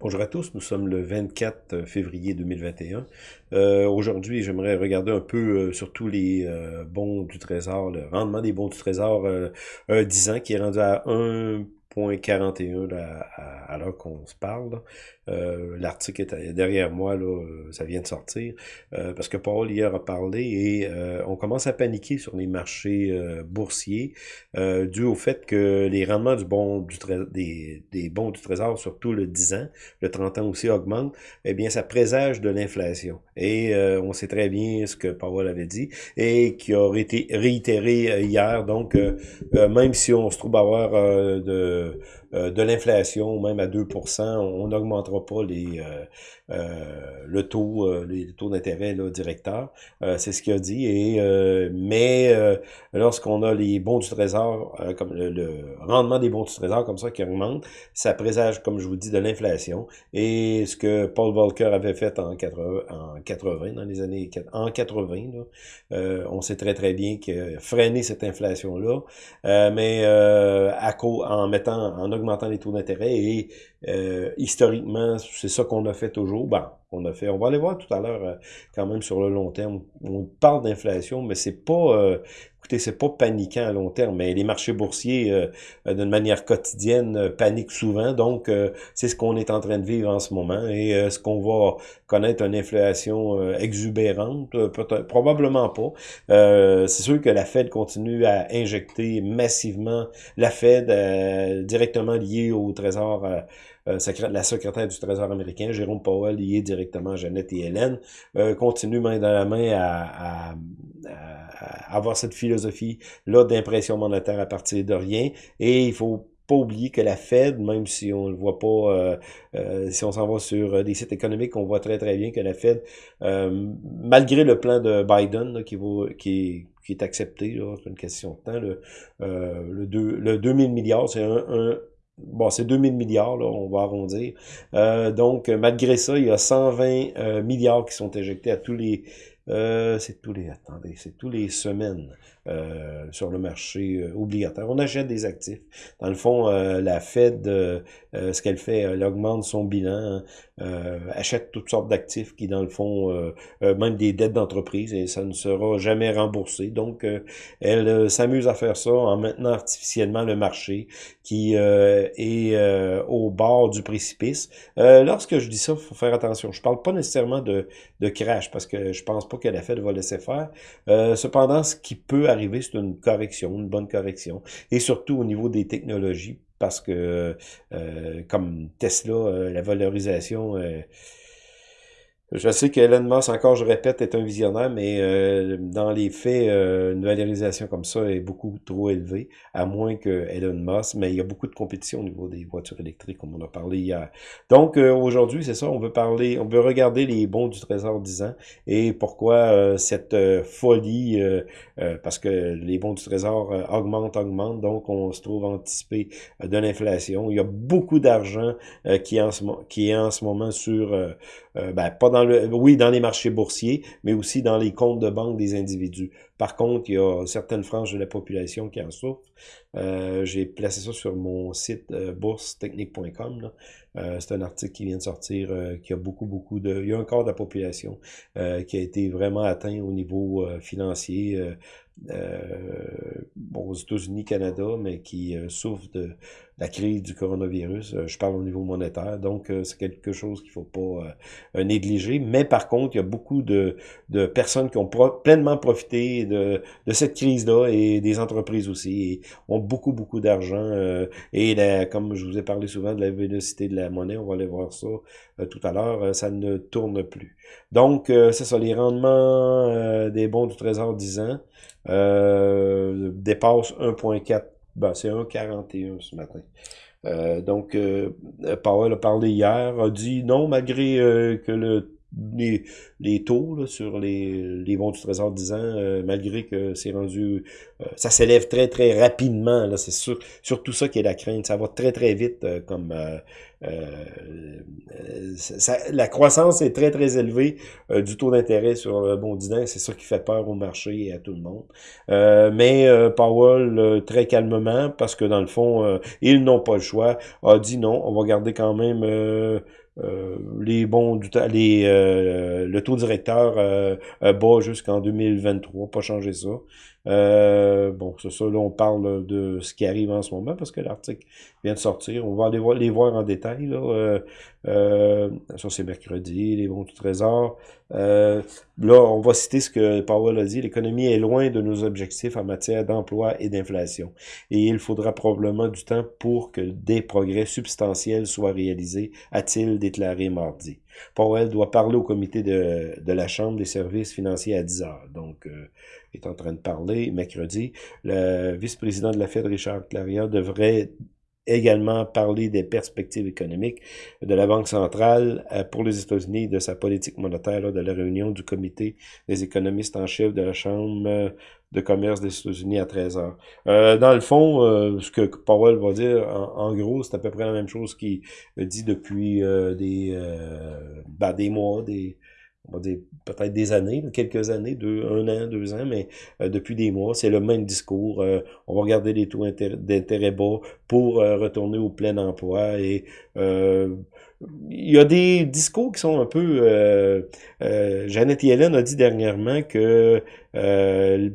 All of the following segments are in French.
Bonjour à tous, nous sommes le 24 février 2021. Euh, Aujourd'hui, j'aimerais regarder un peu euh, sur tous les euh, bons du Trésor, le rendement des bons du Trésor euh, un 10 ans qui est rendu à 1,41 à, à l'heure qu'on se parle. Euh, L'article est derrière moi, là, euh, ça vient de sortir, euh, parce que Paul hier a parlé et euh, on commence à paniquer sur les marchés euh, boursiers dû au fait que les rendements du bon du des, des bons du Trésor, surtout le 10 ans, le 30 ans aussi augmente, eh bien ça présage de l'inflation. Et on sait très bien ce que Paul avait dit et qui a été réitéré hier. Donc, même si on se trouve avoir de euh, de l'inflation, même à 2% on n'augmentera pas les, euh, euh, le taux, les taux d'intérêt directeur. c'est ce qu'il a dit. Et, mais lorsqu'on a les bons du trésor, comme le, rendement des bons du trésor comme ça qui augmente, ça présage, comme je vous dis, de l'inflation. Et ce que Paul Volcker avait fait en 80, en 80 dans les années en 80, là, on sait très très bien que freiner cette inflation-là, mais à, en mettant en augmentant les taux d'intérêt et euh, historiquement, c'est ça qu'on a fait toujours. Ben, on va aller voir tout à l'heure euh, quand même sur le long terme. On parle d'inflation, mais c'est pas euh, écoutez, c'est pas paniquant à long terme, mais les marchés boursiers, d'une manière quotidienne, paniquent souvent. Donc, c'est ce qu'on est en train de vivre en ce moment. Et est-ce qu'on va connaître une inflation exubérante? Probablement pas. c'est sûr que la Fed continue à injecter massivement la Fed directement liée au Trésor euh, la secrétaire du Trésor américain, Jérôme Powell, lié directement à Jeannette et Hélène, euh, continue main dans la main à, avoir cette philosophie-là d'impression monétaire à partir de rien. Et il faut pas oublier que la Fed, même si on le voit pas, euh, si on s'en va sur des sites économiques, on voit très très bien que la Fed, malgré le plan de Biden qui, vaut, qui, qui est accepté, c'est une question de temps, le, le, 2, le 2000 milliards, c'est un Bon, c'est 2000 milliards, là, on va arrondir. Euh, donc, malgré ça, il y a 120 euh, milliards qui sont éjectés à tous les... Euh, c'est tous les... Attendez, c'est tous les semaines. Euh, sur le marché euh, obligataire. On achète des actifs. Dans le fond, euh, la Fed, ce qu'elle fait, elle augmente son bilan, achète toutes sortes d'actifs qui, dans le fond, même des dettes d'entreprise, et ça ne sera jamais remboursé. Donc, elle s'amuse à faire ça en maintenant artificiellement le marché qui est au bord du précipice. lorsque je dis ça, faut faire attention. Je parle pas nécessairement de, de crash, parce que je pense pas que la Fed va laisser faire. cependant, ce qui peut arriver c'est une correction, une bonne correction. Et surtout au niveau des technologies, parce que euh, comme Tesla, euh, la valorisation... Euh, je sais que Elon Musk, encore je répète, est un visionnaire, mais euh, dans les faits, euh, une valorisation comme ça est beaucoup trop élevée, à moins que Elon Musk, mais il y a beaucoup de compétition au niveau des voitures électriques, comme on a parlé hier. Donc euh, aujourd'hui, c'est ça, on veut parler, on veut regarder les bons du Trésor 10 ans et pourquoi cette folie, parce que les bons du Trésor augmentent, augmentent, donc on se trouve anticipé de l'inflation. Il y a beaucoup d'argent qui, est en ce, qui est en ce moment sur, ben, pas dans oui, dans les marchés boursiers, mais aussi dans les comptes de banque des individus. Par contre, il y a certaines franges de la population qui en souffrent. Euh, j'ai placé ça sur mon site euh, boursetechnique.com. Euh, c'est un article qui vient de sortir, qui a beaucoup, beaucoup de... Il y a un quart de la population qui a été vraiment atteint au niveau financier bon, aux États-Unis, Canada, mais qui souffre de la crise du coronavirus. je parle au niveau monétaire, donc c'est quelque chose qu'il faut pas négliger. Mais par contre, il y a beaucoup de, personnes qui ont pleinement profité de, cette crise-là et des entreprises aussi ont beaucoup, beaucoup d'argent. Euh, et comme je vous ai parlé souvent de la vélocité de la monnaie, on va aller voir ça euh, tout à l'heure, euh, ça ne tourne plus. Donc, c'est ça, les rendements des bons du Trésor 10 ans dépassent 1,4, ben, c'est 1,41 ce matin. donc, Powell a parlé hier, a dit non, malgré que le les, les taux là, sur les, les bons du Trésor 10 ans, euh, malgré que c'est rendu... Euh, ça s'élève très, très rapidement. là C'est sûr, surtout ça qui est la crainte. Ça va très, très vite euh, comme... Ça, la croissance est très, très élevée du taux d'intérêt sur le bon 10 ans. C'est ça qui fait peur au marché et à tout le monde. mais Powell, très calmement, parce que dans le fond, ils n'ont pas le choix, a dit non, on va garder quand même les bons du les le taux directeur bas jusqu'en 2023, pas changer ça. Euh, bon, c'est ça, là, on parle de ce qui arrive en ce moment parce que l'article vient de sortir. On va aller voir, les voir en détail. Là. Euh, euh, ça, c'est mercredi, les bons du trésor. là, on va citer ce que Powell a dit. L'économie est loin de nos objectifs en matière d'emploi et d'inflation. Et il faudra probablement du temps pour que des progrès substantiels soient réalisés, a-t-il déclaré mardi. Powell doit parler au comité de, de la Chambre des services financiers à 10 heures. Donc, est en train de parler mercredi. Le vice-président de la Fed, Richard Claria, devrait également parler des perspectives économiques de la Banque centrale euh, pour les États-Unis, de sa politique monétaire, de la réunion du comité des économistes en chef de la Chambre de commerce des États-Unis à 13 heures. Euh, dans le fond, euh, ce que Powell va dire, en, gros, c'est à peu près la même chose qu'il dit depuis des, ben, des mois, des, on va dire peut-être des années, quelques années, deux, un an, deux ans, mais euh, depuis des mois, c'est le même discours. Euh, on va regarder les taux d'intérêt bas pour euh, retourner au plein emploi et il y a des discours qui sont un peu... Euh, Janet Yellen a dit dernièrement que euh,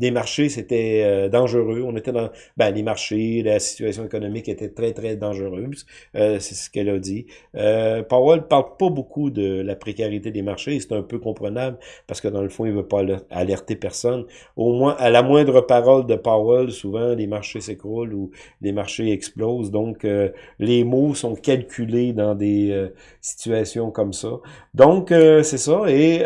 les marchés, c'était euh, dangereux. On était dans ben, les marchés, la situation économique était très, très dangereuse. Euh, c'est ce qu'elle a dit. Euh, Powell parle pas beaucoup de la précarité des marchés. C'est un peu comprenable parce que dans le fond, il veut pas alerter personne. Au moins, à la moindre parole de Powell, souvent, les marchés s'écroulent ou les marchés explosent. Donc, les mots sont calculés dans des situations comme ça. Donc, c'est ça. Et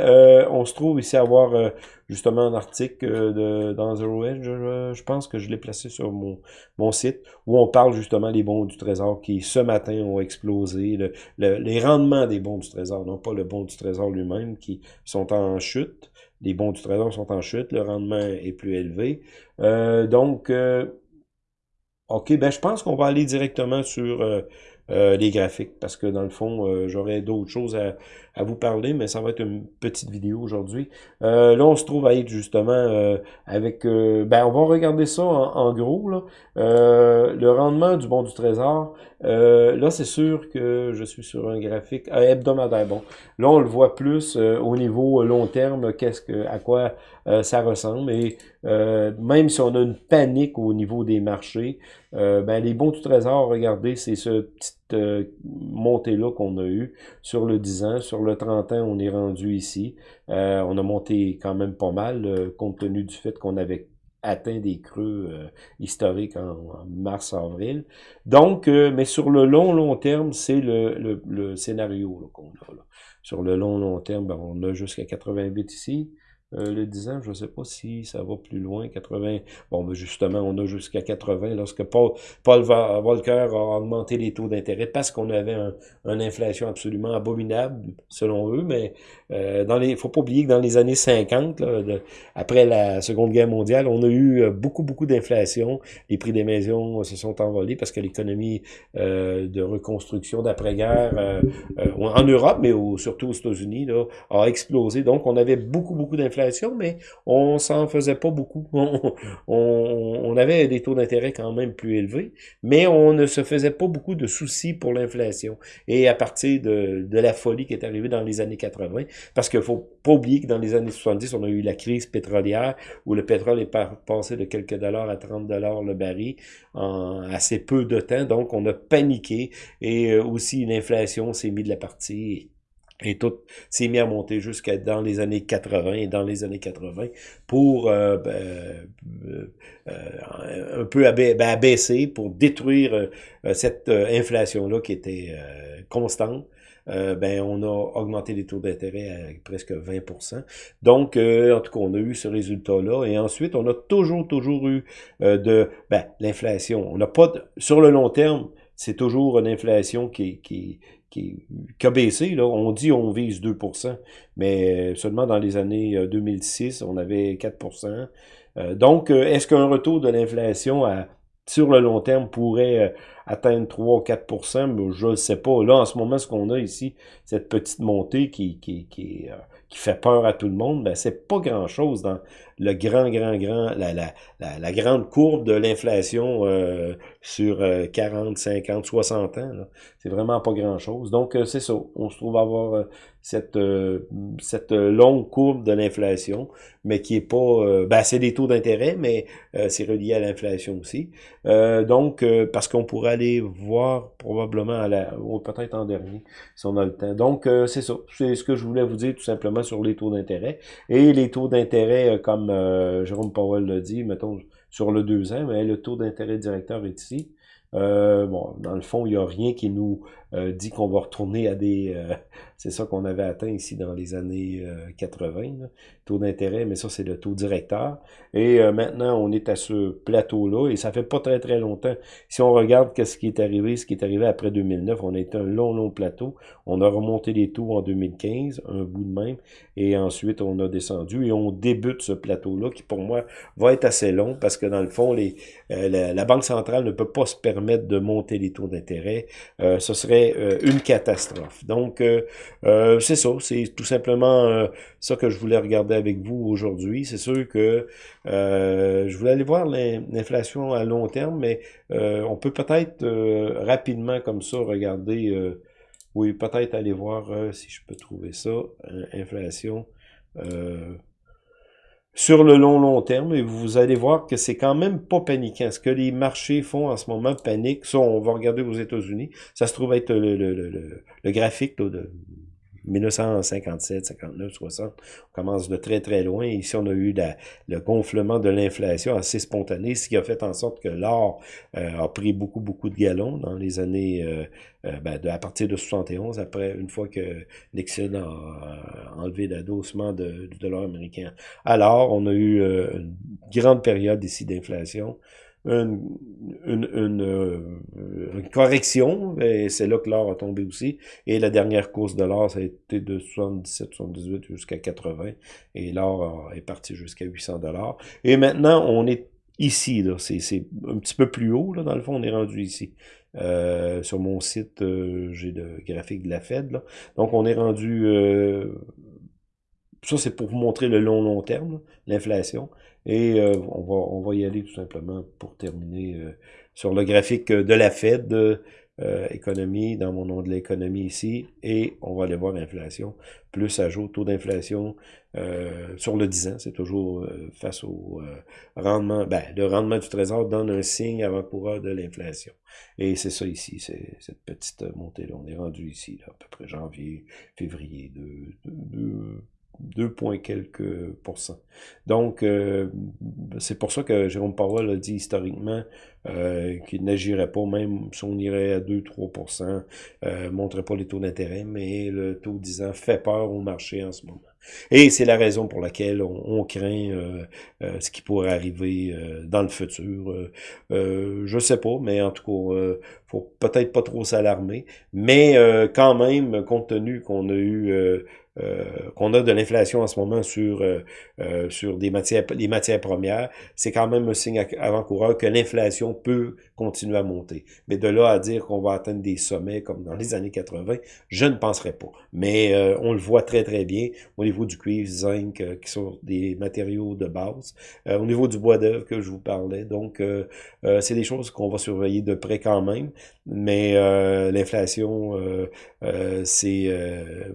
on se trouve ici à avoir justement un article euh, de, dans Zero Edge, je, pense que je l'ai placé sur mon, mon site, où on parle justement des bons du trésor qui, ce matin, ont explosé. Le, les rendements des bons du trésor, non pas le bon du trésor lui-même, qui sont en chute. Les bons du trésor sont en chute, le rendement est plus élevé. Euh, donc, euh, OK, ben je pense qu'on va aller directement sur les graphiques, parce que dans le fond, j'aurais d'autres choses à, à vous parler, mais ça va être une petite vidéo aujourd'hui. Euh, là, on se trouve à être justement euh, avec... Euh, ben, on va regarder ça en, gros. Là. le rendement du bon du trésor, là, c'est sûr que je suis sur un graphique hebdomadaire. Bon, là, on le voit plus au niveau long terme, qu'est-ce que, à quoi ça ressemble. Et même si on a une panique au niveau des marchés, ben, les bons du trésor, regardez, c'est ce petite montée-là qu'on a eu sur le 10 ans, sur le 30 ans, on est rendu ici. Euh, on a monté quand même pas mal, euh, compte tenu du fait qu'on avait atteint des creux euh, historiques en, mars-avril. Donc, mais sur le long, long terme, c'est le, le, scénario qu'on a. Sur le long, long terme, ben, on a jusqu'à 88 ici. Euh, le 10 ans, je ne sais pas si ça va plus loin, 80. Bon, ben justement, on a jusqu'à 80 lorsque Paul, Paul Volcker a augmenté les taux d'intérêt parce qu'on avait un, une inflation absolument abominable, selon eux, mais euh, dans les, faut pas oublier que dans les années 50, là, après la Seconde Guerre mondiale, on a eu euh, beaucoup, beaucoup d'inflation. Les prix des maisons se sont envolés parce que l'économie euh, de reconstruction d'après-guerre euh, en Europe, mais surtout aux États-Unis, a explosé. Donc, on avait beaucoup, beaucoup d'inflation mais on s'en faisait pas beaucoup. On, avait des taux d'intérêt quand même plus élevés, mais on ne se faisait pas beaucoup de soucis pour l'inflation. Et à partir de, la folie qui est arrivée dans les années 80, parce qu'il faut pas oublier que dans les années 70, on a eu la crise pétrolière où le pétrole est passé de quelques dollars à 30 dollars le baril en assez peu de temps. Donc, on a paniqué et euh, aussi l'inflation s'est mise de la partie et tout s'est mis à monter jusqu'à dans les années 80 et dans les années 80 pour euh, ben, euh, euh, un peu ben, abaisser, pour détruire cette inflation-là qui était constante. ben on a augmenté les taux d'intérêt à presque 20% Donc, en tout cas, on a eu ce résultat-là. Et ensuite, on a toujours, toujours eu de ben, l'inflation. On n'a pas, sur le long terme, c'est toujours une inflation qui, qui, qui, a baissé. Là. On dit on vise 2% mais seulement dans les années 2006, euh, on avait 4% euh, Donc, euh, est-ce qu'un retour de l'inflation sur le long terme pourrait atteindre 3 ou 4% Je ne sais pas. Là, en ce moment, ce qu'on a ici, cette petite montée qui, qui, qui, qui fait peur à tout le monde, ben, c'est pas grand-chose dans le grand, grand, grand, la, la, la, grande courbe de l'inflation sur 40, 50, 60 ans. C'est vraiment pas grand-chose. Donc, c'est ça. On se trouve avoir cette, cette longue courbe de l'inflation, mais qui est pas... ben, c'est des taux d'intérêt, mais c'est relié à l'inflation aussi. donc, parce qu'on pourrait aller voir probablement à la... peut-être en dernier, si on a le temps. Donc, c'est ça. C'est ce que je voulais vous dire tout simplement sur les taux d'intérêt. Et les taux d'intérêt, comme Jérôme Powell l'a dit, mettons sur le 2 ans, mais le taux d'intérêt directeur est ici. Euh, bon, dans le fond, il n'y a rien qui nous euh, dit qu'on va retourner à des... Euh, c'est ça qu'on avait atteint ici dans les années 80, taux d'intérêt, mais ça, c'est le taux directeur. Et maintenant, on est à ce plateau-là, et ça fait pas très, très longtemps. Si on regarde ce qui est arrivé, ce qui est arrivé après 2009, on a été un long, long plateau. On a remonté les taux en 2015, un bout de même, et ensuite, on a descendu, et on débute ce plateau-là, qui pour moi va être assez long, parce que dans le fond, les, la, Banque centrale ne peut pas se permettre de monter les taux d'intérêt, euh, ce serait euh, une catastrophe. Donc, euh, c'est ça, c'est tout simplement ça que je voulais regarder avec vous aujourd'hui. C'est sûr que je voulais aller voir l'inflation à long terme, mais on peut peut-être rapidement comme ça regarder, oui, peut-être aller voir si je peux trouver ça, inflation sur le long long terme et vous allez voir que c'est quand même pas paniquant. Ce que les marchés font en ce moment panique. Ça, on va regarder aux États-Unis. Ça se trouve être le, le, le, le graphique de 1957, 59, 60. On commence de très très loin. Ici, on a eu le gonflement de l'inflation assez spontané, ce qui a fait en sorte que l'or euh, a pris beaucoup beaucoup de galons dans les années euh, euh, ben, de, à partir de 71, après une fois que Nixon a enlevé l'adossement de, de l'or américain. Alors, on a eu une grande période ici d'inflation une, une, euh, une, correction, et c'est là que l'or a tombé aussi. Et la dernière course de l'or, ça a été de 77, 78 jusqu'à 80, et l'or est parti jusqu'à 800 dollars. Et maintenant, on est ici, c'est un petit peu plus haut, là, dans le fond, on est rendu ici. Euh, sur mon site, euh, j'ai le graphique de la Fed, là. Donc, on est rendu... Euh, ça, c'est pour vous montrer le long, long terme, l'inflation. Et euh, on, va, on va y aller tout simplement pour terminer euh, sur le graphique de la Fed, euh, économie, dans mon nom de l'économie ici, et on va aller voir l'inflation, plus ajout, taux d'inflation sur le 10 ans, c'est toujours face au rendement, ben, le rendement du trésor donne un signe avant-coureur de l'inflation. Et c'est ça ici, c'est cette petite montée-là, on est rendu ici, là, à peu près janvier, février, de, de 2 points quelques pourcents. Donc, euh, c'est pour ça que Jérôme Powell a dit historiquement euh, qu'il n'agirait pas, même si on irait à 2-3%, euh, montrerait pas les taux d'intérêt, mais le taux 10 ans fait peur au marché en ce moment. Et c'est la raison pour laquelle on, craint euh, ce qui pourrait arriver dans le futur. Je sais pas, mais en tout cas, faut peut-être pas trop s'alarmer. Mais quand même, compte tenu qu'on a eu euh, qu'on a de l'inflation en ce moment sur euh, euh, sur des matières les matières premières, c'est quand même un signe avant-coureur que l'inflation peut continuer à monter. Mais de là à dire qu'on va atteindre des sommets comme dans les années 80, je ne penserais pas. Mais on le voit très très bien au niveau du cuivre, zinc, qui sont des matériaux de base, au niveau du bois d'œuvre que je vous parlais. Donc c'est des choses qu'on va surveiller de près quand même. Mais l'inflation, c'est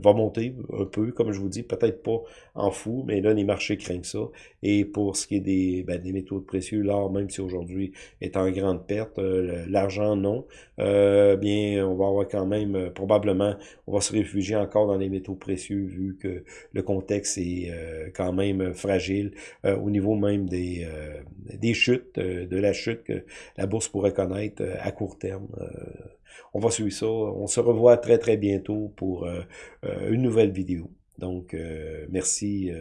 va monter peu, comme je vous dis, peut-être pas en fou, mais là, les marchés craignent ça. Et pour ce qui est des, ben, des métaux précieux, l'or, même si aujourd'hui est en grande perte, euh, l'argent, non, euh, bien, on va avoir quand même, euh, probablement, on va se réfugier encore dans les métaux précieux, vu que le contexte est quand même fragile au niveau même des, des chutes, de la chute que la bourse pourrait connaître à court terme on va suivre ça. On se revoit très très bientôt pour une nouvelle vidéo. Donc, euh, merci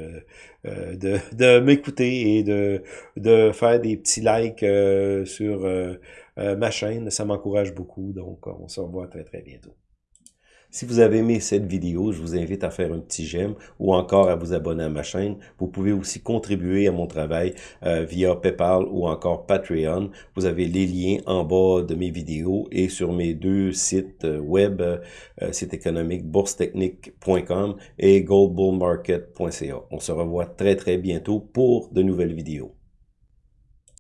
de, de m'écouter et de, de faire des petits likes sur ma chaîne. Ça m'encourage beaucoup. Donc, on se revoit très très bientôt. Si vous avez aimé cette vidéo, je vous invite à faire un petit j'aime ou encore à vous abonner à ma chaîne. Vous pouvez aussi contribuer à mon travail euh, via PayPal ou encore Patreon. Vous avez les liens en bas de mes vidéos et sur mes deux sites euh, web, euh, site économique boursetechnique.com et goldbullmarket.ca. On se revoit très très bientôt pour de nouvelles vidéos.